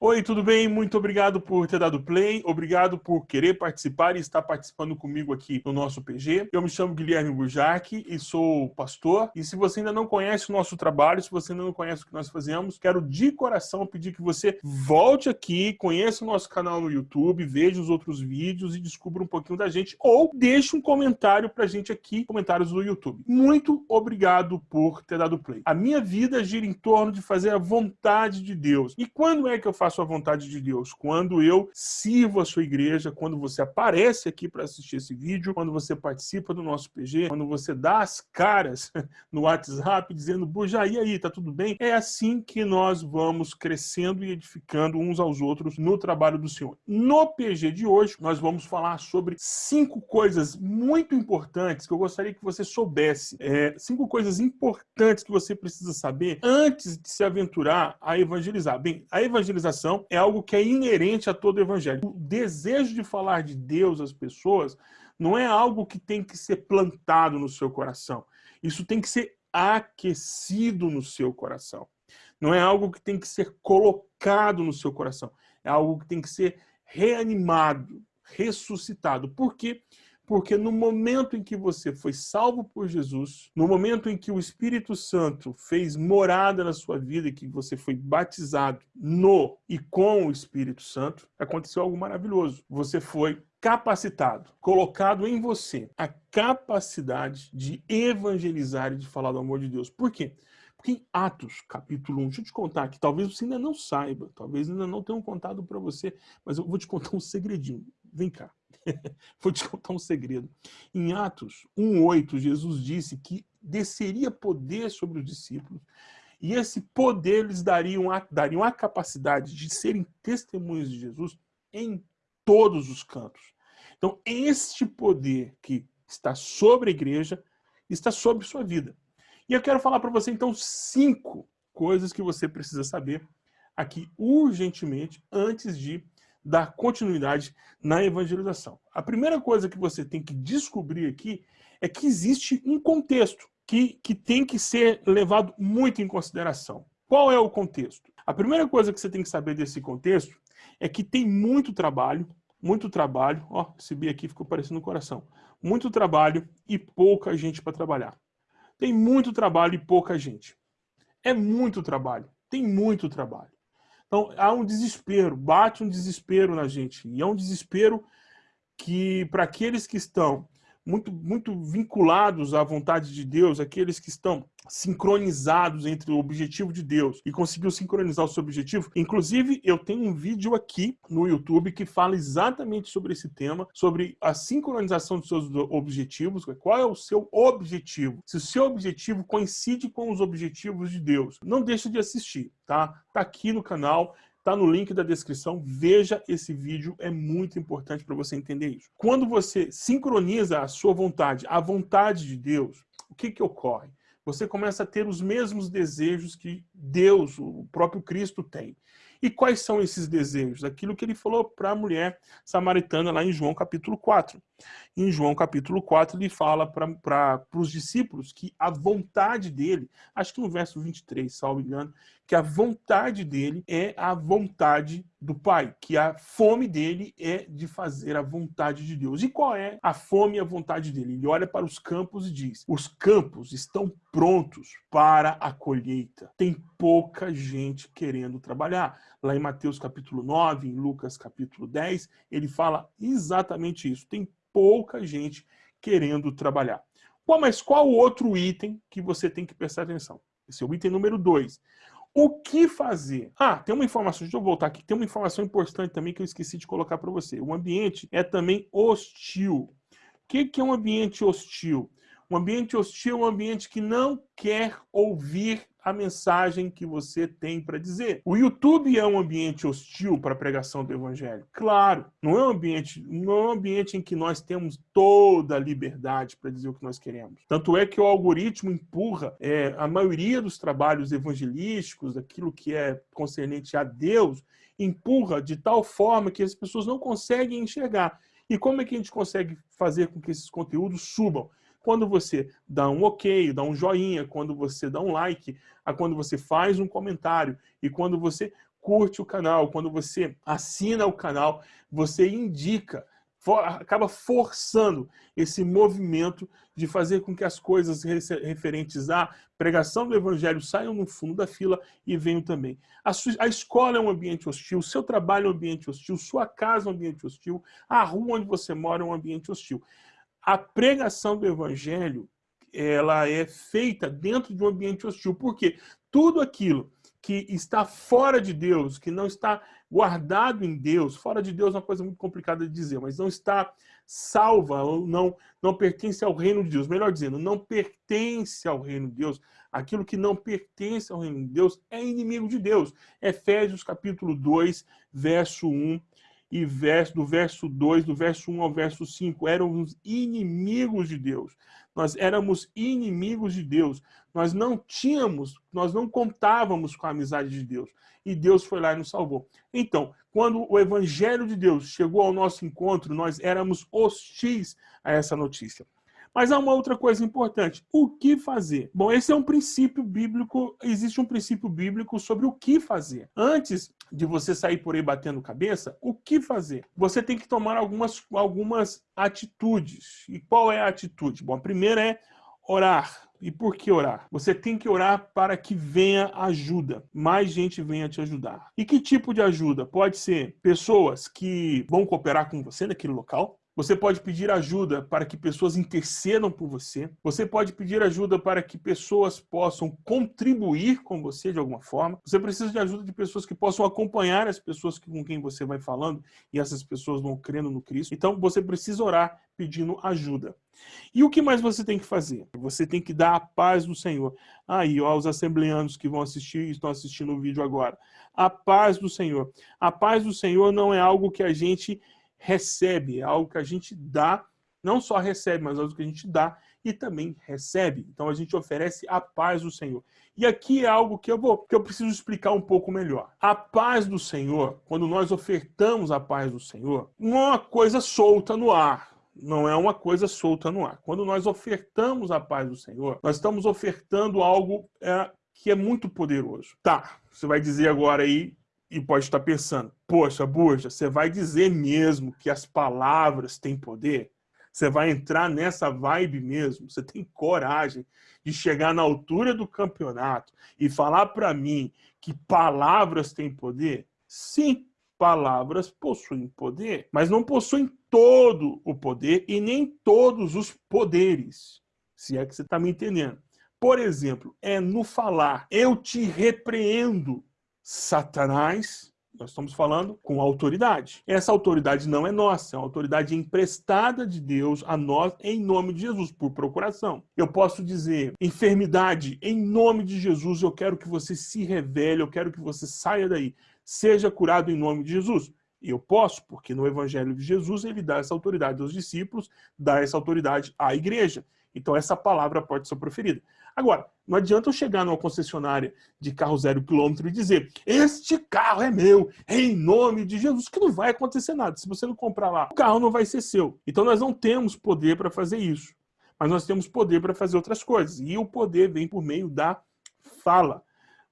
Oi, tudo bem? Muito obrigado por ter dado play, obrigado por querer participar e estar participando comigo aqui no nosso PG. Eu me chamo Guilherme Burjac e sou pastor. E se você ainda não conhece o nosso trabalho, se você ainda não conhece o que nós fazemos, quero de coração pedir que você volte aqui, conheça o nosso canal no YouTube, veja os outros vídeos e descubra um pouquinho da gente ou deixe um comentário pra gente aqui, comentários do YouTube. Muito obrigado por ter dado play. A minha vida gira em torno de fazer a vontade de Deus. E quando é que eu faço faço a vontade de Deus, quando eu sirvo a sua igreja, quando você aparece aqui para assistir esse vídeo, quando você participa do nosso PG, quando você dá as caras no WhatsApp dizendo, Buja, e aí, tá tudo bem? É assim que nós vamos crescendo e edificando uns aos outros no trabalho do Senhor. No PG de hoje, nós vamos falar sobre cinco coisas muito importantes que eu gostaria que você soubesse. É, cinco coisas importantes que você precisa saber antes de se aventurar a evangelizar. Bem, a evangelização é algo que é inerente a todo evangelho. O desejo de falar de Deus às pessoas não é algo que tem que ser plantado no seu coração. Isso tem que ser aquecido no seu coração. Não é algo que tem que ser colocado no seu coração. É algo que tem que ser reanimado, ressuscitado. Por quê? Porque no momento em que você foi salvo por Jesus, no momento em que o Espírito Santo fez morada na sua vida que você foi batizado no e com o Espírito Santo, aconteceu algo maravilhoso. Você foi capacitado, colocado em você a capacidade de evangelizar e de falar do amor de Deus. Por quê? Porque em Atos, capítulo 1, deixa eu te contar que talvez você ainda não saiba, talvez ainda não tenham contado para você, mas eu vou te contar um segredinho. Vem cá. Vou te contar um segredo. Em Atos 1,8, Jesus disse que desceria poder sobre os discípulos e esse poder lhes dariam a, dariam a capacidade de serem testemunhas de Jesus em todos os cantos. Então, este poder que está sobre a igreja está sobre sua vida. E eu quero falar para você, então, cinco coisas que você precisa saber aqui urgentemente antes de dar continuidade na evangelização. A primeira coisa que você tem que descobrir aqui é que existe um contexto que, que tem que ser levado muito em consideração. Qual é o contexto? A primeira coisa que você tem que saber desse contexto é que tem muito trabalho, muito trabalho, ó, esse B aqui ficou parecendo um coração, muito trabalho e pouca gente para trabalhar. Tem muito trabalho e pouca gente. É muito trabalho, tem muito trabalho. Então, há um desespero, bate um desespero na gente. E é um desespero que, para aqueles que estão muito, muito vinculados à vontade de Deus, aqueles que estão sincronizados entre o objetivo de Deus e conseguiu sincronizar o seu objetivo. Inclusive, eu tenho um vídeo aqui no YouTube que fala exatamente sobre esse tema, sobre a sincronização dos seus objetivos, qual é o seu objetivo, se o seu objetivo coincide com os objetivos de Deus. Não deixe de assistir, tá? Tá aqui no canal, Está no link da descrição, veja esse vídeo, é muito importante para você entender isso. Quando você sincroniza a sua vontade, a vontade de Deus, o que, que ocorre? Você começa a ter os mesmos desejos que Deus, o próprio Cristo tem. E quais são esses desejos? Aquilo que ele falou para a mulher samaritana lá em João capítulo 4. Em João capítulo 4 ele fala para os discípulos que a vontade dele, acho que no verso 23, salvo engano, que a vontade dele é a vontade do Pai, que a fome dele é de fazer a vontade de Deus. E qual é a fome e a vontade dele? Ele olha para os campos e diz, os campos estão prontos para a colheita. Tem pouca gente querendo trabalhar. Lá em Mateus capítulo 9, em Lucas capítulo 10, ele fala exatamente isso. Tem pouca gente querendo trabalhar. Bom, mas qual o outro item que você tem que prestar atenção? Esse é o item número 2. O que fazer? Ah, tem uma informação, deixa eu voltar aqui, tem uma informação importante também que eu esqueci de colocar para você. O ambiente é também hostil. O que, que é um ambiente hostil? Um ambiente hostil é um ambiente que não quer ouvir a mensagem que você tem para dizer. O YouTube é um ambiente hostil para a pregação do evangelho? Claro, não é um ambiente, não é um ambiente em que nós temos toda a liberdade para dizer o que nós queremos. Tanto é que o algoritmo empurra é, a maioria dos trabalhos evangelísticos, daquilo que é concernente a Deus, empurra de tal forma que as pessoas não conseguem enxergar. E como é que a gente consegue fazer com que esses conteúdos subam? Quando você dá um ok, dá um joinha, quando você dá um like, a quando você faz um comentário e quando você curte o canal, quando você assina o canal, você indica, acaba forçando esse movimento de fazer com que as coisas referentes à pregação do evangelho saiam no fundo da fila e venham também. A, a escola é um ambiente hostil, seu trabalho é um ambiente hostil, sua casa é um ambiente hostil, a rua onde você mora é um ambiente hostil. A pregação do evangelho ela é feita dentro de um ambiente hostil. Por quê? Tudo aquilo que está fora de Deus, que não está guardado em Deus, fora de Deus é uma coisa muito complicada de dizer, mas não está salva, não, não pertence ao reino de Deus. Melhor dizendo, não pertence ao reino de Deus. Aquilo que não pertence ao reino de Deus é inimigo de Deus. Efésios capítulo 2, verso 1 e verso, do verso 2, do verso 1 ao verso 5, éramos inimigos de Deus. Nós éramos inimigos de Deus. Nós não tínhamos, nós não contávamos com a amizade de Deus. E Deus foi lá e nos salvou. Então, quando o evangelho de Deus chegou ao nosso encontro, nós éramos hostis a essa notícia. Mas há uma outra coisa importante. O que fazer? Bom, esse é um princípio bíblico, existe um princípio bíblico sobre o que fazer. Antes de você sair por aí batendo cabeça, o que fazer? Você tem que tomar algumas, algumas atitudes. E qual é a atitude? Bom, a primeira é orar. E por que orar? Você tem que orar para que venha ajuda, mais gente venha te ajudar. E que tipo de ajuda? Pode ser pessoas que vão cooperar com você naquele local, você pode pedir ajuda para que pessoas intercedam por você. Você pode pedir ajuda para que pessoas possam contribuir com você de alguma forma. Você precisa de ajuda de pessoas que possam acompanhar as pessoas com quem você vai falando e essas pessoas vão crendo no Cristo. Então você precisa orar pedindo ajuda. E o que mais você tem que fazer? Você tem que dar a paz do Senhor. Aí, ó, os assembleanos que vão assistir, estão assistindo o vídeo agora. A paz do Senhor. A paz do Senhor não é algo que a gente recebe, é algo que a gente dá, não só recebe, mas é algo que a gente dá e também recebe. Então a gente oferece a paz do Senhor. E aqui é algo que eu vou, que eu preciso explicar um pouco melhor. A paz do Senhor, quando nós ofertamos a paz do Senhor, não é uma coisa solta no ar. Não é uma coisa solta no ar. Quando nós ofertamos a paz do Senhor, nós estamos ofertando algo é, que é muito poderoso. Tá, você vai dizer agora aí, e pode estar pensando, poxa, Burja, você vai dizer mesmo que as palavras têm poder? Você vai entrar nessa vibe mesmo? Você tem coragem de chegar na altura do campeonato e falar para mim que palavras têm poder? Sim, palavras possuem poder, mas não possuem todo o poder e nem todos os poderes, se é que você está me entendendo. Por exemplo, é no falar, eu te repreendo, Satanás, nós estamos falando com autoridade. Essa autoridade não é nossa, é uma autoridade emprestada de Deus a nós em nome de Jesus, por procuração. Eu posso dizer, enfermidade, em nome de Jesus, eu quero que você se revele, eu quero que você saia daí. Seja curado em nome de Jesus. Eu posso, porque no Evangelho de Jesus ele dá essa autoridade aos discípulos, dá essa autoridade à igreja. Então essa palavra pode ser proferida. Agora, não adianta eu chegar numa concessionária de carro zero quilômetro e dizer este carro é meu, em nome de Jesus, que não vai acontecer nada. Se você não comprar lá, o carro não vai ser seu. Então nós não temos poder para fazer isso. Mas nós temos poder para fazer outras coisas. E o poder vem por meio da fala.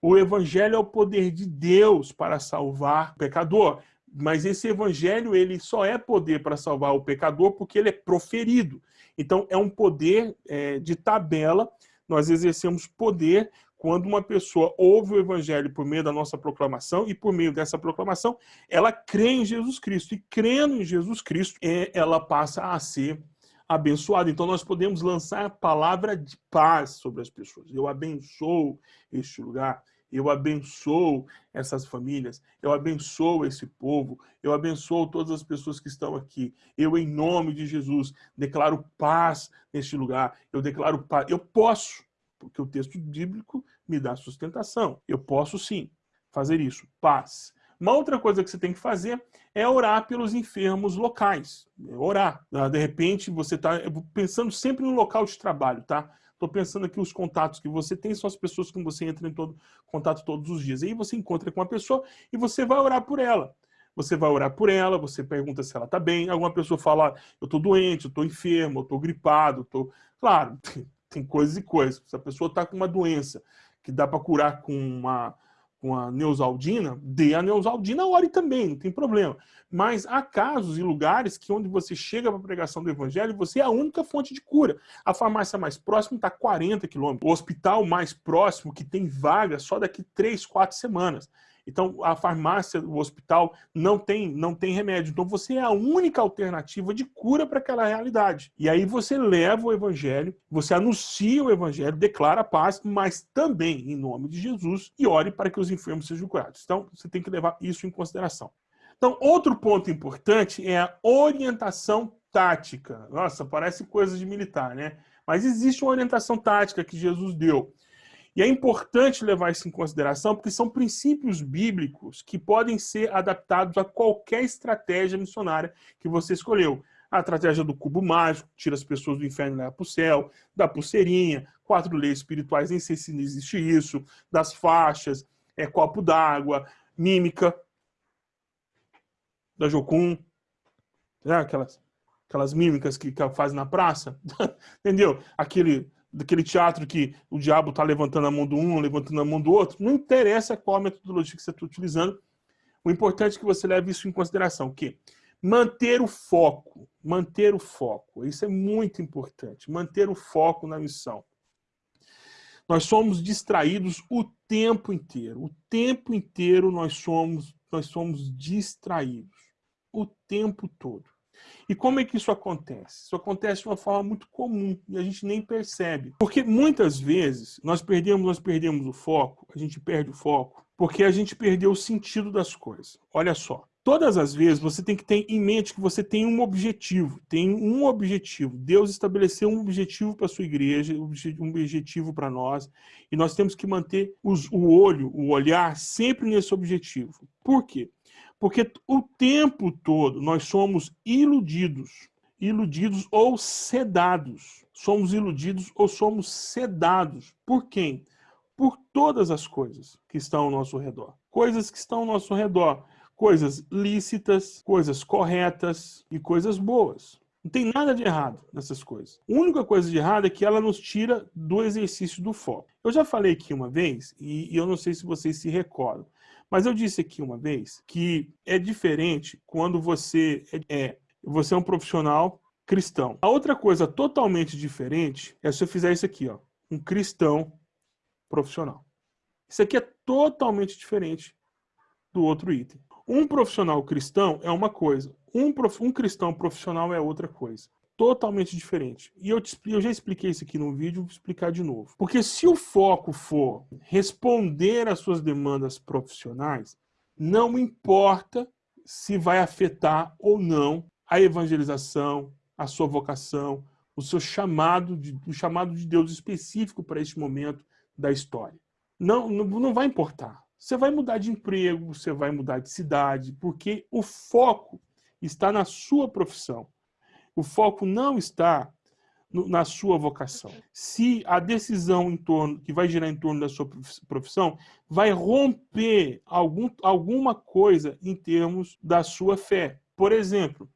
O evangelho é o poder de Deus para salvar o pecador. Mas esse evangelho ele só é poder para salvar o pecador porque ele é proferido. Então é um poder é, de tabela nós exercemos poder quando uma pessoa ouve o evangelho por meio da nossa proclamação e por meio dessa proclamação, ela crê em Jesus Cristo. E crendo em Jesus Cristo, é, ela passa a ser abençoada. Então nós podemos lançar a palavra de paz sobre as pessoas. Eu abençoo este lugar, eu abençoo essas famílias, eu abençoo esse povo, eu abençoo todas as pessoas que estão aqui. Eu, em nome de Jesus, declaro paz neste lugar. Eu declaro paz. Eu posso, porque o texto bíblico me dá sustentação. Eu posso sim fazer isso. Paz. Uma outra coisa que você tem que fazer é orar pelos enfermos locais. Orar. De repente, você está pensando sempre no local de trabalho, tá? Estou pensando aqui os contatos que você tem, são as pessoas com você entra em todo, contato todos os dias. aí você encontra com a pessoa e você vai orar por ela. Você vai orar por ela, você pergunta se ela está bem. Alguma pessoa fala, eu estou doente, eu estou enfermo, eu estou gripado. Eu tô... Claro, tem coisas e coisas. Se a pessoa está com uma doença que dá para curar com uma com a Neusaldina, dê a Neusaldina, ore também, não tem problema. Mas há casos e lugares que onde você chega para a pregação do evangelho, você é a única fonte de cura. A farmácia mais próxima está a 40 quilômetros. O hospital mais próximo, que tem vaga, só daqui 3, 4 semanas. Então, a farmácia, o hospital não tem, não tem remédio. Então, você é a única alternativa de cura para aquela realidade. E aí você leva o evangelho, você anuncia o evangelho, declara a paz, mas também em nome de Jesus e ore para que os enfermos sejam curados. Então, você tem que levar isso em consideração. Então, outro ponto importante é a orientação tática. Nossa, parece coisa de militar, né? Mas existe uma orientação tática que Jesus deu. E é importante levar isso em consideração, porque são princípios bíblicos que podem ser adaptados a qualquer estratégia missionária que você escolheu. A estratégia do cubo mágico, tira as pessoas do inferno e leva para o céu, da pulseirinha, quatro leis espirituais, nem sei se existe isso, das faixas, é copo d'água, mímica, da Jocum, né? aquelas, aquelas mímicas que, que fazem na praça, entendeu? Aquele daquele teatro que o diabo está levantando a mão do um, levantando a mão do outro, não interessa qual metodologia que você está utilizando, o importante é que você leve isso em consideração, que manter o foco, manter o foco, isso é muito importante, manter o foco na missão. Nós somos distraídos o tempo inteiro, o tempo inteiro nós somos, nós somos distraídos, o tempo todo. E como é que isso acontece? Isso acontece de uma forma muito comum e a gente nem percebe. Porque muitas vezes nós perdemos, nós perdemos o foco, a gente perde o foco, porque a gente perdeu o sentido das coisas. Olha só, todas as vezes você tem que ter em mente que você tem um objetivo, tem um objetivo. Deus estabeleceu um objetivo para a sua igreja, um objetivo para nós, e nós temos que manter os, o olho, o olhar sempre nesse objetivo. Por quê? Porque o tempo todo nós somos iludidos, iludidos ou sedados. Somos iludidos ou somos sedados. Por quem? Por todas as coisas que estão ao nosso redor. Coisas que estão ao nosso redor. Coisas lícitas, coisas corretas e coisas boas. Não tem nada de errado nessas coisas. A única coisa de errado é que ela nos tira do exercício do foco. Eu já falei aqui uma vez, e eu não sei se vocês se recordam, mas eu disse aqui uma vez que é diferente quando você é, você é um profissional cristão. A outra coisa totalmente diferente é se eu fizer isso aqui, ó, um cristão profissional. Isso aqui é totalmente diferente do outro item. Um profissional cristão é uma coisa, um, prof, um cristão profissional é outra coisa totalmente diferente. E eu, te, eu já expliquei isso aqui no vídeo, vou explicar de novo. Porque se o foco for responder às suas demandas profissionais, não importa se vai afetar ou não a evangelização, a sua vocação, o seu chamado, de, o chamado de Deus específico para este momento da história. Não, não, não vai importar. Você vai mudar de emprego, você vai mudar de cidade, porque o foco está na sua profissão. O foco não está no, na sua vocação. Se a decisão em torno, que vai girar em torno da sua profissão vai romper algum, alguma coisa em termos da sua fé. Por exemplo,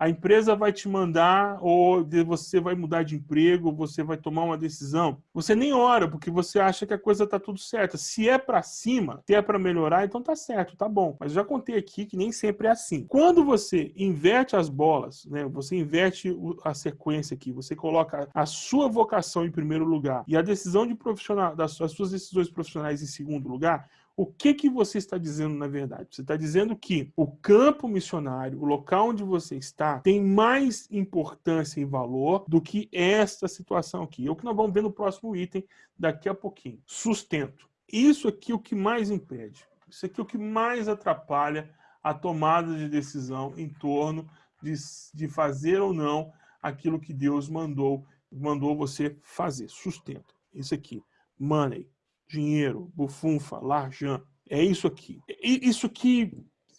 a empresa vai te mandar, ou você vai mudar de emprego, você vai tomar uma decisão. Você nem ora, porque você acha que a coisa está tudo certa. Se é para cima, se é para melhorar, então tá certo, tá bom. Mas já contei aqui que nem sempre é assim. Quando você inverte as bolas, né, você inverte a sequência aqui, você coloca a sua vocação em primeiro lugar e a decisão de profissional, das suas decisões profissionais em segundo lugar, o que, que você está dizendo na verdade? Você está dizendo que o campo missionário, o local onde você está, tem mais importância e valor do que esta situação aqui. É o que nós vamos ver no próximo item daqui a pouquinho. Sustento. Isso aqui é o que mais impede. Isso aqui é o que mais atrapalha a tomada de decisão em torno de, de fazer ou não aquilo que Deus mandou, mandou você fazer. Sustento. Isso aqui. Money dinheiro, bufunfa, larjan. É isso aqui. Isso aqui,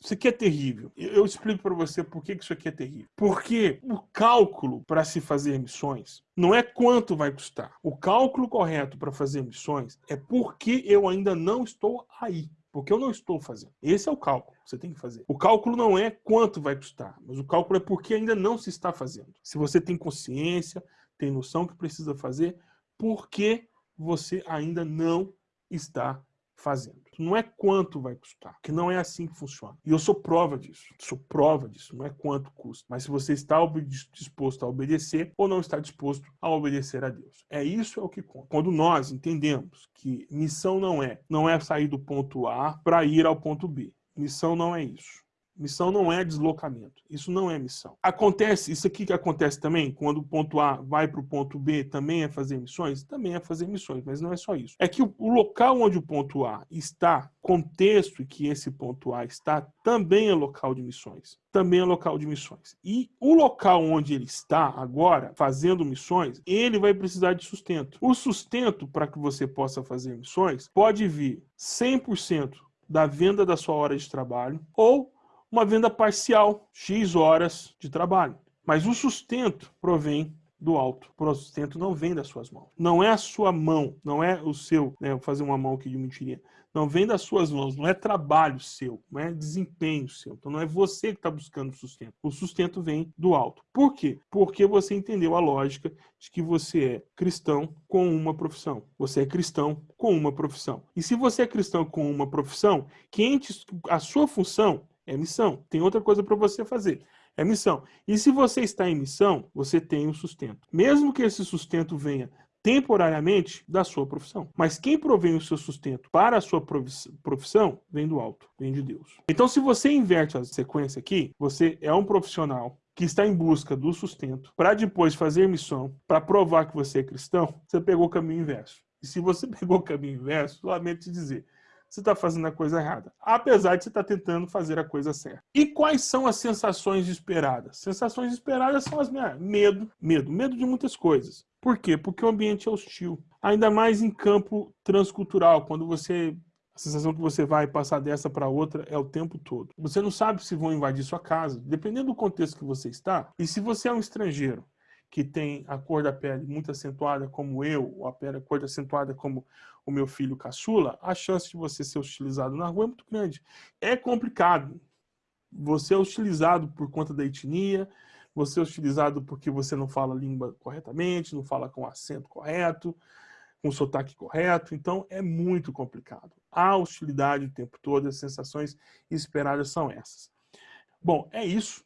isso aqui é terrível. Eu explico para você por que isso aqui é terrível. Porque o cálculo para se fazer missões não é quanto vai custar. O cálculo correto para fazer missões é porque eu ainda não estou aí. Porque eu não estou fazendo. Esse é o cálculo que você tem que fazer. O cálculo não é quanto vai custar, mas o cálculo é porque ainda não se está fazendo. Se você tem consciência, tem noção que precisa fazer, porque você ainda não está fazendo. Não é quanto vai custar, que não é assim que funciona. E eu sou prova disso. Sou prova disso. Não é quanto custa, mas se você está disposto a obedecer ou não está disposto a obedecer a Deus. É isso é o que conta. Quando nós entendemos que missão não é, não é sair do ponto A para ir ao ponto B. Missão não é isso. Missão não é deslocamento. Isso não é missão. Acontece, isso aqui que acontece também, quando o ponto A vai para o ponto B, também é fazer missões? Também é fazer missões, mas não é só isso. É que o, local onde o ponto A está, contexto que esse ponto A está, também é local de missões. Também é local de missões. E o local onde ele está agora, fazendo missões, ele vai precisar de sustento. O sustento para que você possa fazer missões pode vir 100% da venda da sua hora de trabalho ou uma venda parcial, X horas de trabalho. Mas o sustento provém do alto. O sustento não vem das suas mãos. Não é a sua mão, não é o seu, né, vou fazer uma mão aqui de mentirinha. Não vem das suas mãos, não é trabalho seu, não é desempenho seu. Então não é você que está buscando sustento. O sustento vem do alto. Por quê? Porque você entendeu a lógica de que você é cristão com uma profissão. Você é cristão com uma profissão. E se você é cristão com uma profissão, quem a sua função é missão. Tem outra coisa para você fazer. É missão. E se você está em missão, você tem o sustento. Mesmo que esse sustento venha temporariamente da sua profissão. Mas quem provém o seu sustento para a sua profissão vem do alto, vem de Deus. Então, se você inverte a sequência aqui, você é um profissional que está em busca do sustento para depois fazer missão, para provar que você é cristão, você pegou o caminho inverso. E se você pegou o caminho inverso, lamento te dizer, você está fazendo a coisa errada, apesar de você estar tá tentando fazer a coisa certa. E quais são as sensações esperadas? Sensações esperadas são as minhas... Medo, medo, medo de muitas coisas. Por quê? Porque o ambiente é hostil. Ainda mais em campo transcultural, quando você a sensação que você vai passar dessa para outra é o tempo todo. Você não sabe se vão invadir sua casa, dependendo do contexto que você está. E se você é um estrangeiro que tem a cor da pele muito acentuada como eu, ou a, pele, a cor acentuada como o meu filho caçula, a chance de você ser hostilizado na rua é muito grande. É complicado. Você é hostilizado por conta da etnia, você é hostilizado porque você não fala a língua corretamente, não fala com acento correto, com sotaque correto, então é muito complicado. A hostilidade o tempo todo, as sensações esperadas são essas. Bom, é isso.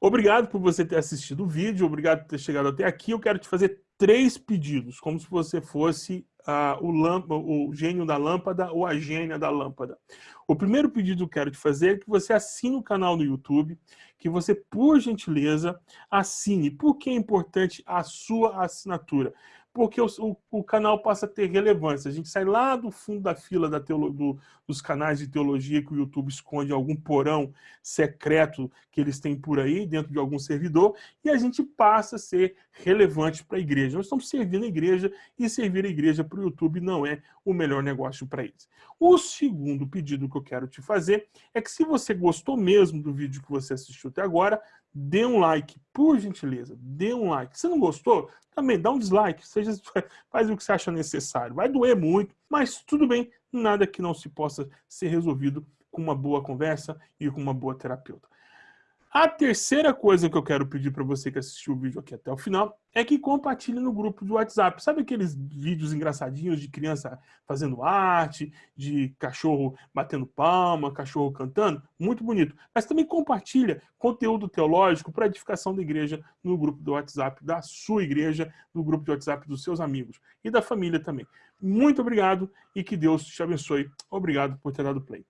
Obrigado por você ter assistido o vídeo, obrigado por ter chegado até aqui. Eu quero te fazer três pedidos, como se você fosse uh, o, o gênio da lâmpada ou a gênia da lâmpada. O primeiro pedido que eu quero te fazer é que você assine o canal no YouTube, que você, por gentileza, assine. Por que é importante a sua assinatura? Porque o, o, o, canal passa a ter relevância. A gente sai lá do fundo da fila da teolo, do, dos canais de teologia que o YouTube esconde algum porão secreto que eles têm por aí, dentro de algum servidor, e a gente passa a ser relevante para a igreja. Nós estamos servindo a igreja, e servir a igreja para o YouTube não é o melhor negócio para eles. O segundo pedido que eu quero te fazer é que se você gostou mesmo do vídeo que você assistiu até agora, dê um like, por gentileza, dê um like. Se não gostou, também dá um dislike, seja, faz o que você acha necessário. Vai doer muito, mas tudo bem, nada que não se possa ser resolvido com uma boa conversa e com uma boa terapeuta. A terceira coisa que eu quero pedir para você que assistiu o vídeo aqui até o final é que compartilhe no grupo do WhatsApp. Sabe aqueles vídeos engraçadinhos de criança fazendo arte, de cachorro batendo palma, cachorro cantando? Muito bonito. Mas também compartilha conteúdo teológico para edificação da igreja no grupo do WhatsApp da sua igreja, no grupo de WhatsApp dos seus amigos e da família também. Muito obrigado e que Deus te abençoe. Obrigado por ter dado play.